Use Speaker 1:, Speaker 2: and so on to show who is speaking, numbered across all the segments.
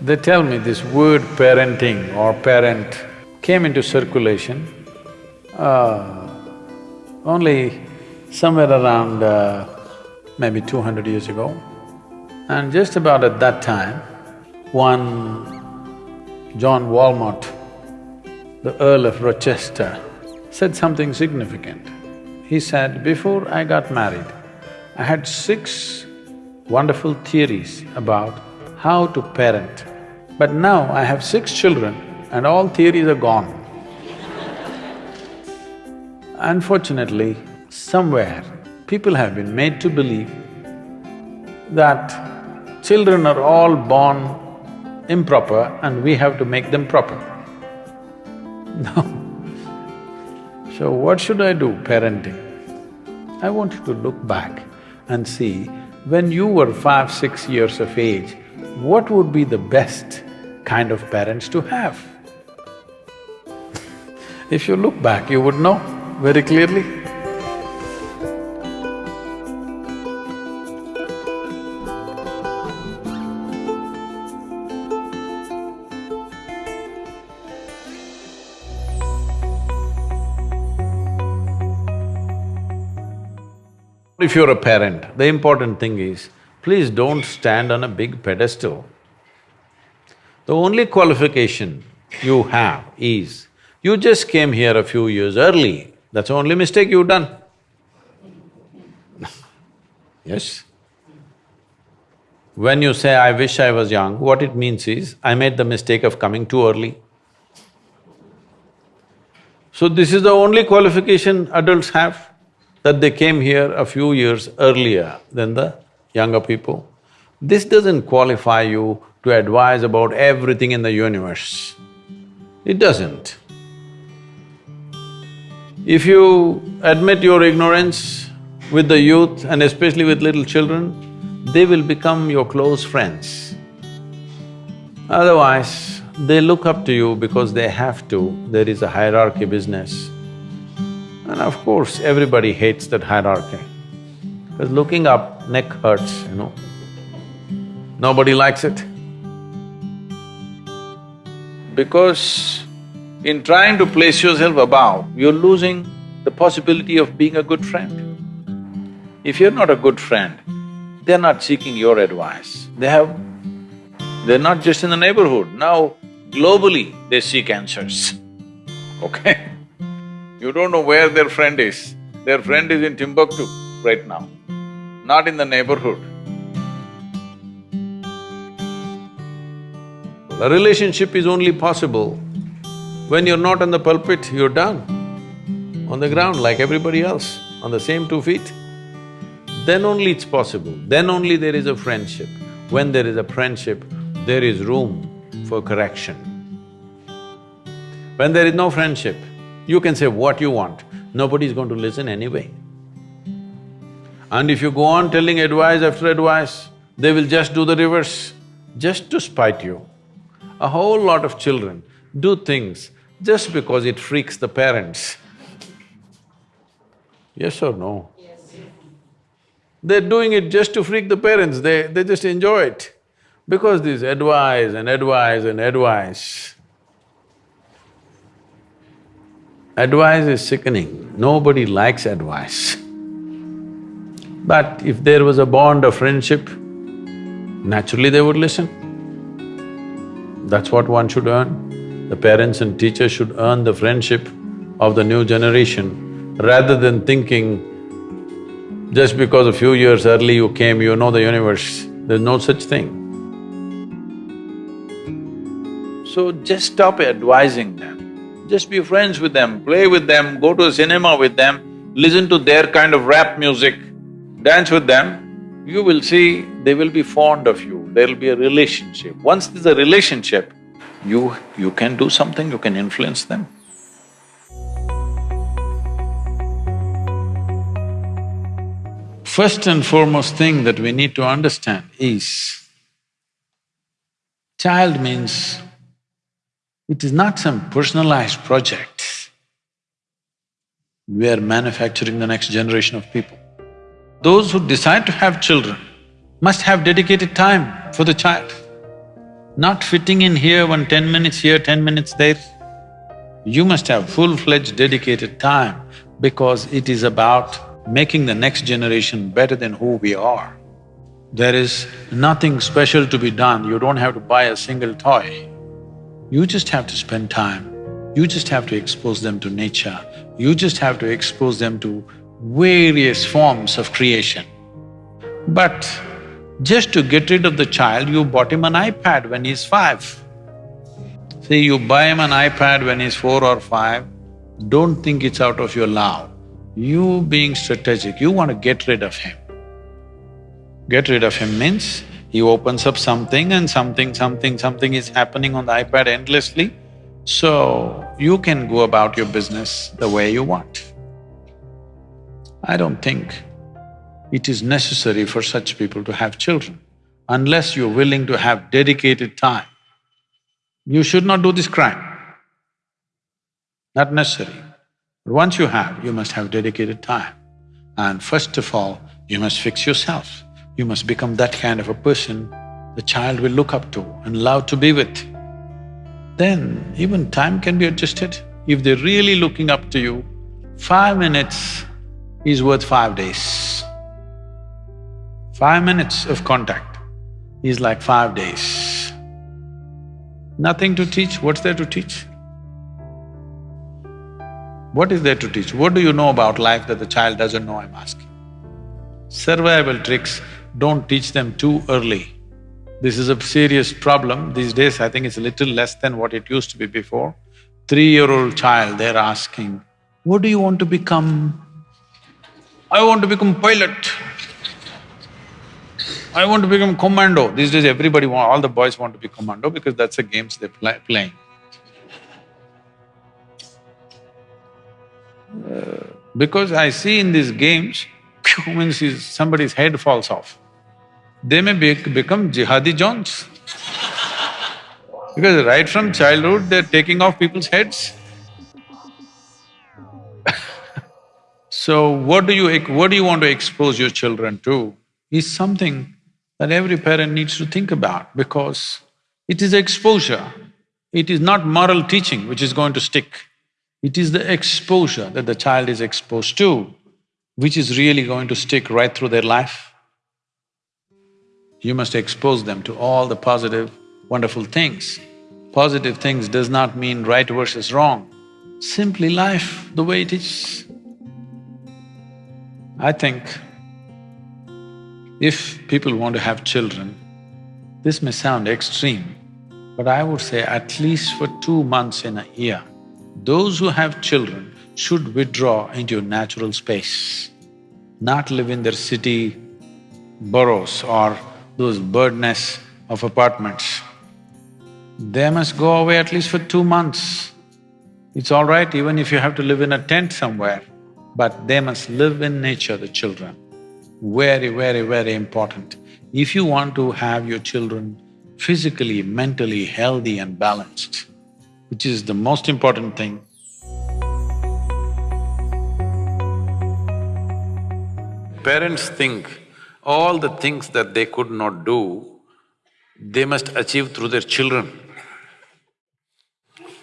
Speaker 1: They tell me this word parenting or parent came into circulation uh, only somewhere around uh, maybe two hundred years ago. And just about at that time, one John Wilmot, the Earl of Rochester, said something significant. He said, before I got married, I had six wonderful theories about how to parent. But now I have six children and all theories are gone. Unfortunately, somewhere people have been made to believe that children are all born improper and we have to make them proper. No. So what should I do parenting? I want you to look back and see, when you were five, six years of age, what would be the best kind of parents to have? if you look back, you would know very clearly. If you're a parent, the important thing is, please don't stand on a big pedestal. The only qualification you have is, you just came here a few years early, that's the only mistake you've done. yes? When you say, I wish I was young, what it means is, I made the mistake of coming too early. So this is the only qualification adults have that they came here a few years earlier than the younger people. This doesn't qualify you to advise about everything in the universe. It doesn't. If you admit your ignorance with the youth and especially with little children, they will become your close friends. Otherwise, they look up to you because they have to, there is a hierarchy business. And of course, everybody hates that hierarchy. Because looking up, neck hurts, you know. Nobody likes it. Because in trying to place yourself above, you're losing the possibility of being a good friend. If you're not a good friend, they're not seeking your advice. They have… they're not just in the neighborhood, now globally they seek answers, okay? You don't know where their friend is. Their friend is in Timbuktu right now, not in the neighborhood. A relationship is only possible when you're not on the pulpit, you're down on the ground like everybody else, on the same two feet. Then only it's possible, then only there is a friendship. When there is a friendship, there is room for correction. When there is no friendship, you can say what you want, nobody is going to listen anyway. And if you go on telling advice after advice, they will just do the reverse, just to spite you. A whole lot of children do things just because it freaks the parents. Yes or no? Yes. They're doing it just to freak the parents, they… they just enjoy it. Because this advice and advice and advice, Advice is sickening, nobody likes advice. But if there was a bond of friendship, naturally they would listen. That's what one should earn. The parents and teachers should earn the friendship of the new generation rather than thinking, just because a few years early you came, you know the universe. There's no such thing. So just stop advising them. Just be friends with them, play with them, go to a cinema with them, listen to their kind of rap music, dance with them, you will see they will be fond of you, there'll be a relationship. Once there's a relationship, you… you can do something, you can influence them. First and foremost thing that we need to understand is, child means it is not some personalized project. We are manufacturing the next generation of people. Those who decide to have children must have dedicated time for the child. not fitting in here, one ten minutes here, ten minutes there. You must have full-fledged dedicated time because it is about making the next generation better than who we are. There is nothing special to be done, you don't have to buy a single toy. You just have to spend time, you just have to expose them to nature, you just have to expose them to various forms of creation. But just to get rid of the child, you bought him an iPad when he's five. See, you buy him an iPad when he's four or five, don't think it's out of your love. You being strategic, you want to get rid of him. Get rid of him means he opens up something and something, something, something is happening on the iPad endlessly, so you can go about your business the way you want. I don't think it is necessary for such people to have children unless you're willing to have dedicated time. You should not do this crime. Not necessary. But once you have, you must have dedicated time. And first of all, you must fix yourself. You must become that kind of a person the child will look up to and love to be with. Then even time can be adjusted. If they're really looking up to you, five minutes is worth five days. Five minutes of contact is like five days. Nothing to teach, what's there to teach? What is there to teach? What do you know about life that the child doesn't know, I'm asking? Survival tricks, don't teach them too early. This is a serious problem. These days, I think it's a little less than what it used to be before. Three-year-old child, they're asking, what do you want to become? I want to become pilot. I want to become commando. These days everybody want… all the boys want to be commando because that's the games they're play, playing. Because I see in these games, means somebody's head falls off. They may be, become jihadi Johns because right from childhood they're taking off people's heads. So what do you… what do you want to expose your children to is something that every parent needs to think about because it is exposure. It is not moral teaching which is going to stick. It is the exposure that the child is exposed to which is really going to stick right through their life. You must expose them to all the positive, wonderful things. Positive things does not mean right versus wrong, simply life the way it is. I think if people want to have children, this may sound extreme, but I would say at least for two months in a year, those who have children should withdraw into natural space, not live in their city boroughs or those bird nests of apartments. They must go away at least for two months. It's all right even if you have to live in a tent somewhere, but they must live in nature, the children very, very, very important. If you want to have your children physically, mentally healthy and balanced, which is the most important thing, parents think all the things that they could not do, they must achieve through their children.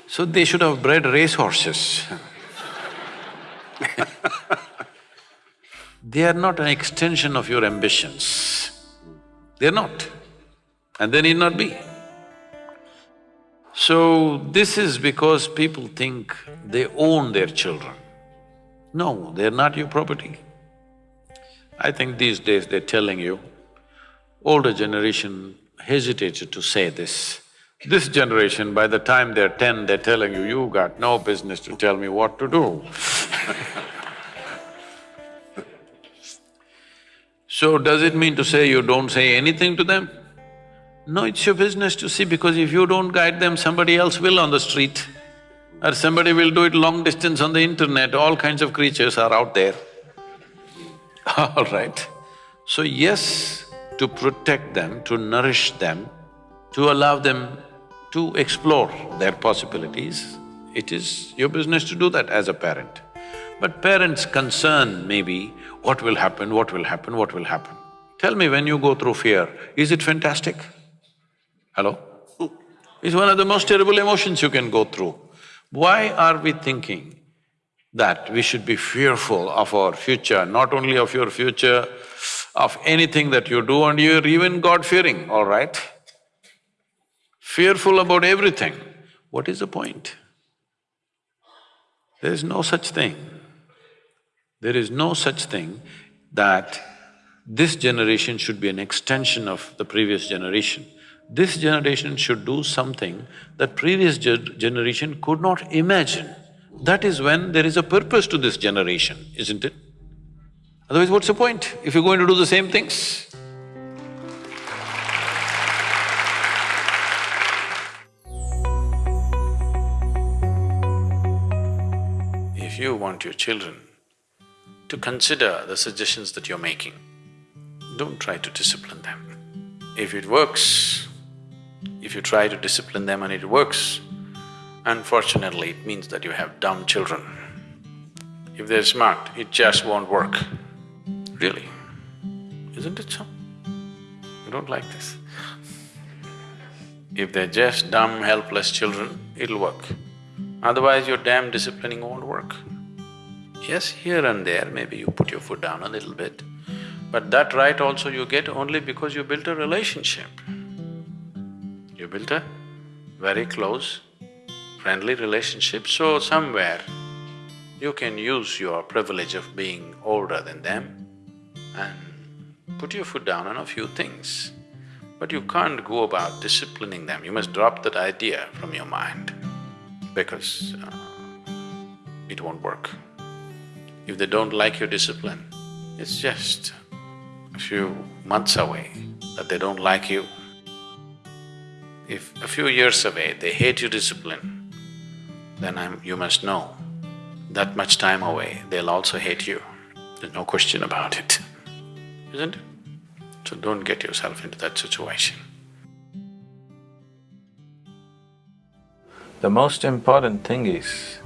Speaker 1: So they should have bred racehorses they are not an extension of your ambitions. They're not, and they need not be. So, this is because people think they own their children. No, they're not your property. I think these days they're telling you, older generation hesitated to say this. This generation, by the time they're ten, they're telling you, you got no business to tell me what to do So does it mean to say you don't say anything to them? No, it's your business to see because if you don't guide them, somebody else will on the street or somebody will do it long distance on the internet, all kinds of creatures are out there. All right. So yes, to protect them, to nourish them, to allow them to explore their possibilities, it is your business to do that as a parent. But parents' concern may be, what will happen, what will happen, what will happen? Tell me when you go through fear, is it fantastic? Hello? It's one of the most terrible emotions you can go through. Why are we thinking that we should be fearful of our future, not only of your future, of anything that you do and you're even God-fearing, all right? Fearful about everything. What is the point? There is no such thing. There is no such thing that this generation should be an extension of the previous generation. This generation should do something that previous ge generation could not imagine. That is when there is a purpose to this generation, isn't it? Otherwise, what's the point if you're going to do the same things? If you want your children to consider the suggestions that you're making, don't try to discipline them. If it works, if you try to discipline them and it works, unfortunately it means that you have dumb children. If they're smart, it just won't work. Really, isn't it so? You don't like this. If they're just dumb, helpless children, it'll work. Otherwise, your damn disciplining won't work. Yes, here and there, maybe you put your foot down a little bit, but that right also you get only because you built a relationship. You built a very close, friendly relationship, so somewhere you can use your privilege of being older than them and put your foot down on a few things. But you can't go about disciplining them, you must drop that idea from your mind because uh, it won't work. If they don't like your discipline, it's just a few months away that they don't like you. If a few years away they hate your discipline, then I'm… you must know, that much time away they'll also hate you. There's no question about it isn't it? So don't get yourself into that situation.
Speaker 2: The most important thing is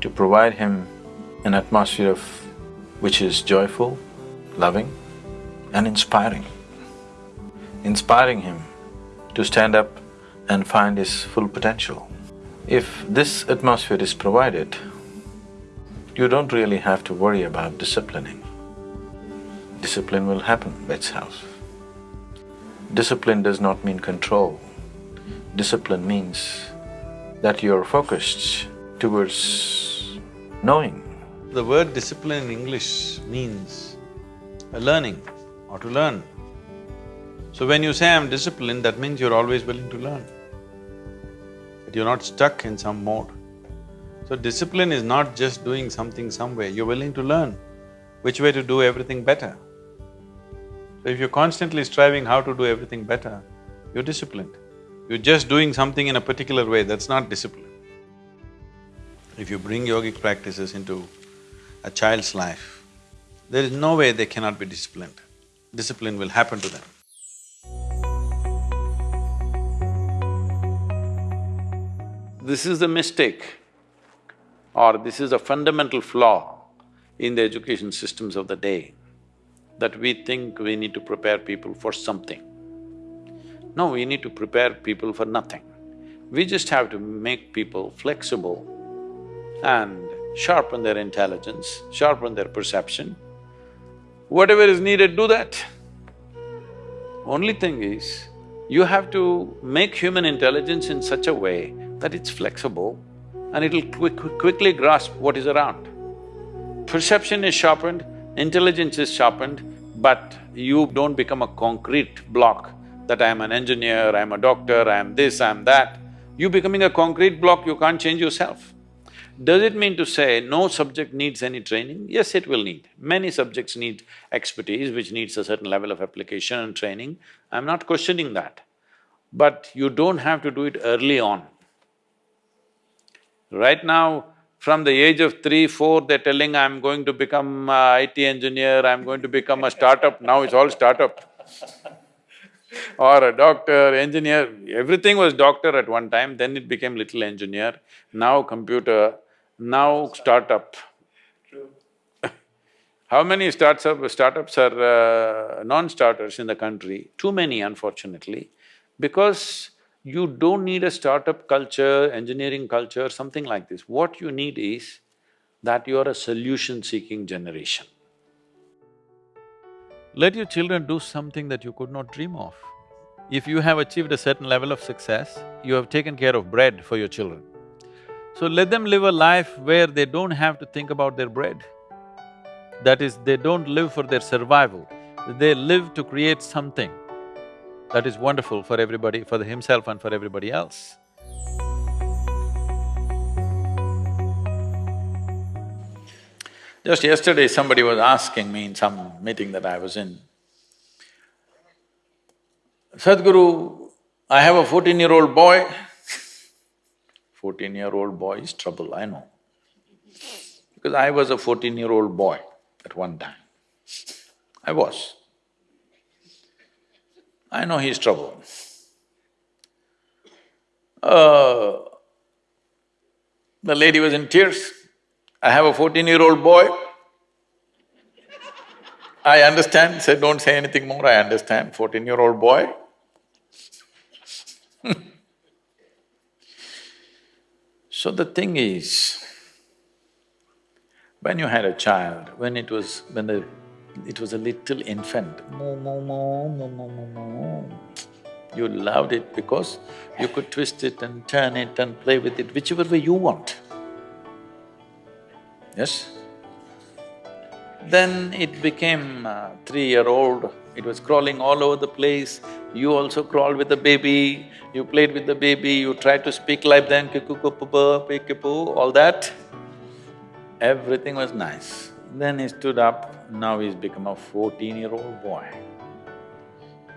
Speaker 2: to provide him an atmosphere of… which is joyful, loving and inspiring. Inspiring him to stand up and find his full potential. If this atmosphere is provided, you don't really have to worry about disciplining discipline will happen by itself. Discipline does not mean control. Discipline means that you're focused towards knowing.
Speaker 1: The word discipline in English means a learning or to learn. So when you say I'm disciplined, that means you're always willing to learn. That you're not stuck in some mode. So discipline is not just doing something somewhere, you're willing to learn which way to do everything better. So if you're constantly striving how to do everything better, you're disciplined. You're just doing something in a particular way, that's not discipline. If you bring yogic practices into a child's life, there is no way they cannot be disciplined. Discipline will happen to them. This is the mistake or this is a fundamental flaw in the education systems of the day that we think we need to prepare people for something. No, we need to prepare people for nothing. We just have to make people flexible and sharpen their intelligence, sharpen their perception. Whatever is needed, do that. Only thing is, you have to make human intelligence in such a way that it's flexible and it'll quick, quickly grasp what is around. Perception is sharpened, intelligence is sharpened, but you don't become a concrete block that I'm an engineer, I'm a doctor, I'm this, I'm that. You becoming a concrete block, you can't change yourself. Does it mean to say no subject needs any training? Yes, it will need. Many subjects need expertise, which needs a certain level of application and training. I'm not questioning that. But you don't have to do it early on. Right now, from the age of three, four, they're telling, I'm going to become a IT engineer, I'm going to become a startup, now it's all startup. or a doctor, engineer, everything was doctor at one time, then it became little engineer, now computer, now startup. How many startups, startups are uh, non-starters in the country? Too many, unfortunately, because You don't need a startup culture, engineering culture, something like this. What you need is that you are a solution-seeking generation. Let your children do something that you could not dream of. If you have achieved a certain level of success, you have taken care of bread for your children. So let them live a life where they don't have to think about their bread. That is, they don't live for their survival, they live to create something that is wonderful for everybody, for himself and for everybody else. Just yesterday, somebody was asking me in some meeting that I was in, Sadhguru, I have a fourteen-year-old boy. Fourteen-year-old boy is trouble, I know. Because I was a fourteen-year-old boy at one time. I was. I know he's trouble. Uh, the lady was in tears. I have a fourteen-year-old boy. I understand, said, don't say anything more, I understand, fourteen-year-old boy. so the thing is, when you had a child, when it was… when the… it was a little infant, moo, moo, moo, moo, moo, moo, moo, you loved it because you could twist it and turn it and play with it whichever way you want. Yes? Then it became uh, three-year-old, it was crawling all over the place, you also crawled with the baby, you played with the baby, you tried to speak like them, all that. Everything was nice. Then he stood up, now he's become a fourteen-year-old boy.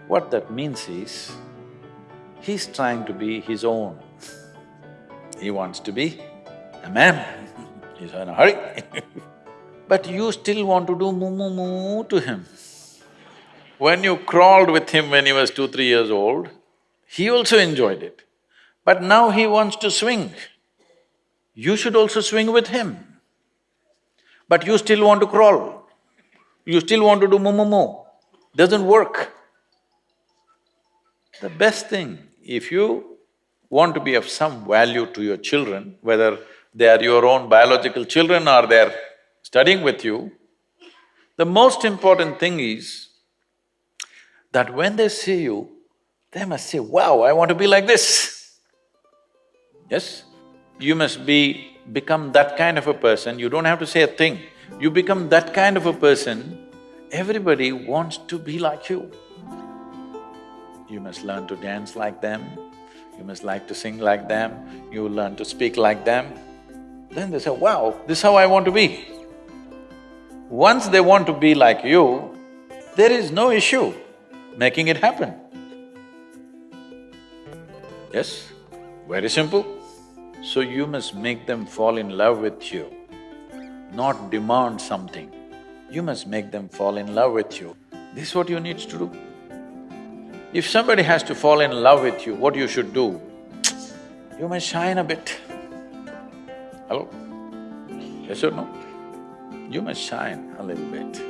Speaker 1: What that means is, he's trying to be his own. He wants to be a man, he's in a hurry But you still want to do moo moo moo to him. When you crawled with him when he was two, three years old, he also enjoyed it. But now he wants to swing. You should also swing with him but you still want to crawl, you still want to do moo moo moo, doesn't work. The best thing, if you want to be of some value to your children, whether they are your own biological children or they're studying with you, the most important thing is that when they see you, they must say, wow, I want to be like this. Yes? You must be become that kind of a person, you don't have to say a thing. You become that kind of a person, everybody wants to be like you. You must learn to dance like them, you must like to sing like them, you learn to speak like them. Then they say, wow, this is how I want to be. Once they want to be like you, there is no issue making it happen. Yes? Very simple. So you must make them fall in love with you, not demand something. You must make them fall in love with you. This is what you need to do. If somebody has to fall in love with you, what you should do? You must shine a bit. Hello? Yes or no? You must shine a little bit.